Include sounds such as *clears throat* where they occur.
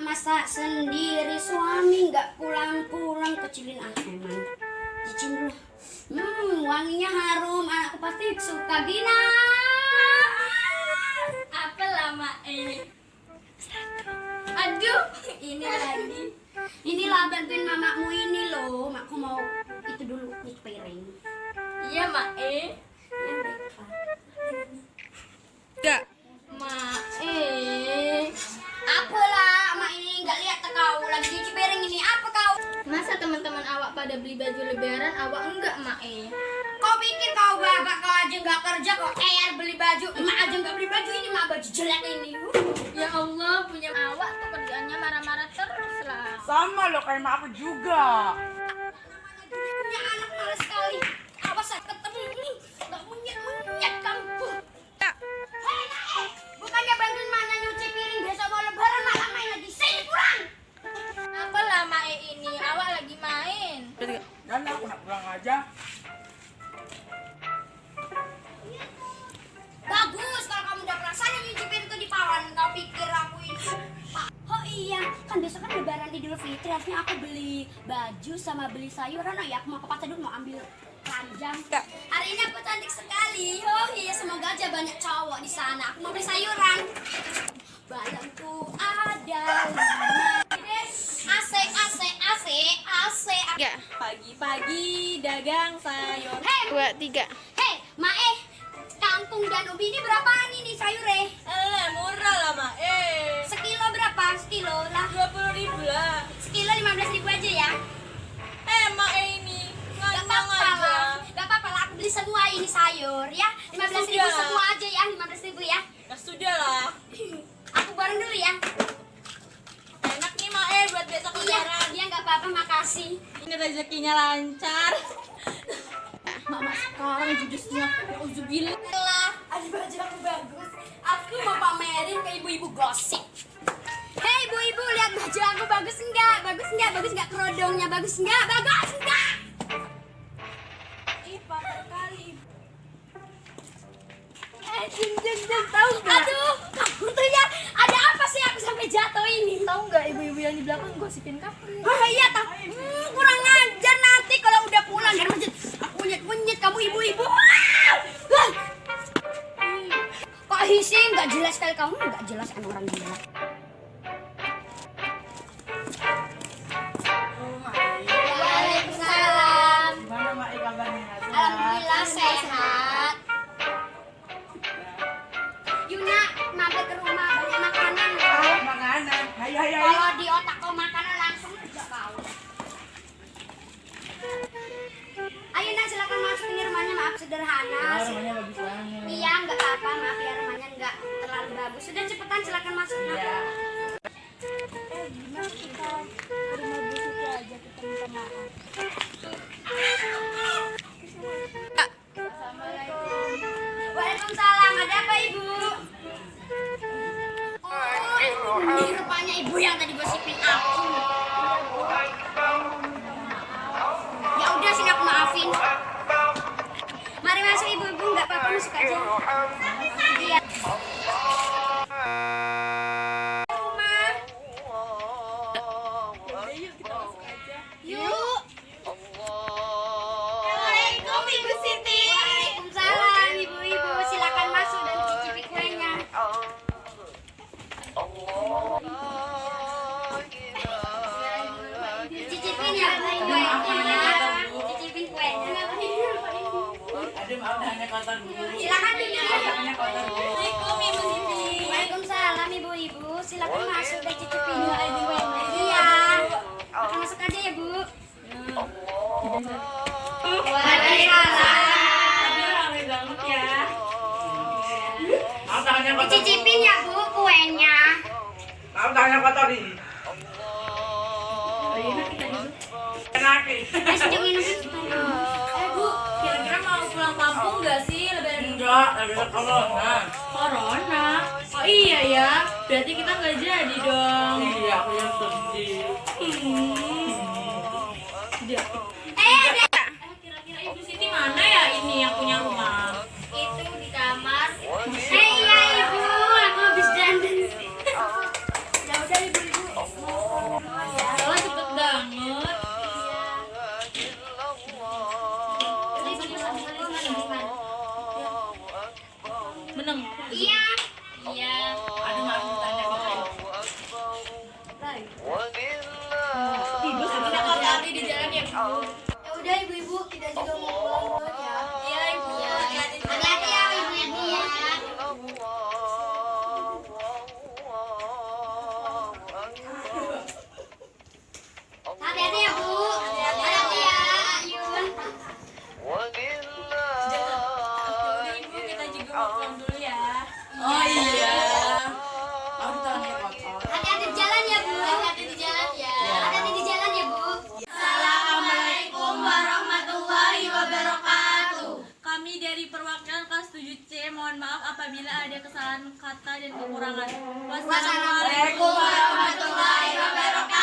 masak sendiri suami nggak pulang-pulang kecilin ah emang cicin dulu hmm wanginya harum anakku pasti suka Gina Apa lama eh? Aduh, ini lagi. inilah bantuin mamamu ini loh makku mau itu dulu nyuci piring Iya, Mak eh. yang berapa Enggak. Mak eh. Teman-teman awak pada beli baju lebaran, awak enggak, Mak eh? kau pikir kau babak kau aja nggak kerja kok er beli baju mak aja nggak beli baju ini mak baju jelek ini Ya Allah, punya awak tuh kerjaannya marah-marah terus lah. Sama lo kayak mak aku juga. punya anak malas sekali awas saya ketemu nih Dan aku nak pulang aja. bagus kalau kamu udah rasanya nyuci piring tuh di pawan kau pikir aku ini. Pak, oh iya kan besok kan lebaran idul fitri harusnya aku beli baju sama beli sayuran oh ya aku mau ke pasar dulu mau ambil keranjang. Ya. hari ini aku cantik sekali. Oh iya semoga aja banyak cowok di sana. Aku mau beli sayuran badanku ada lima AC AC AC AC Ya. Pagi-pagi dagang sayur. hei Dua, tiga. hei Mae kangkung dan ubi ini berapaan ini sayurnya Eh, murah lah, Mak eh. sekilo berapa sekilo lah 20 ribu lah. sekilo lima belas ribu aja ya Eh, Mak eh ini. Gak Nganyang apa-apa aja. lah, gak apa-apa lah. Aku beli semua ini sayur ya. Lima belas ribu semua aja ya, lima belas ribu ya. Ya sudah lah. *clears throat* Aku bareng dulu ya. Enak nih, Mak eh, buat besok Iya, lebaran. iya nggak apa-apa, makasih. Ini rezekinya lancar. *laughs* Mama sekarang judusnya Uzubillah. Lah, ada baju aku bagus. Aku mau pamerin ke ibu-ibu gosip. Hei ibu-ibu, lihat baju aku bagus enggak? Bagus enggak? Bagus enggak kerodongnya? Bagus enggak? Bagus enggak? Ih, patah kali. Eh, jeng jeng jeng, tahu nggak? Aduh, kamu tuh ya, ada apa sih aku sampai jatuh ini? Tahu nggak ibu-ibu yang di belakang gosipin kamu? Oh iya tak, hmm, kurang sekali kamu nggak jelas kan orang gila. Cepetan silakan masuk. Eh, gimana kita aja kita minta maaf. Waalaikumsalam. Ada apa ibu? Oh, ini rupanya ibu yang tadi gosipin aku. Kotor. Silakan duduk. Tangannya kotor dulu. Assalamualaikum Ibu Siti. Waalaikumsalam Ibu-ibu. Silakan masuk dan cicipin kuenya. Iya. Makan masuk aja ya Bu. Waalaikumsalam. Ya. Dicicipin ya Bu kuenya. Tangannya kotor ini. Enak ini. Eh, sejuk lagi ada corona. Corona. Oh iya ya, berarti kita nggak jadi dong. Iya, aku yang sedih. Dia. menang iya iya aduh maaf tanda Tidur, di jalan ya. dari kesalahan kata dan kekurangan. Wassalamualaikum warahmatullahi wabarakatuh.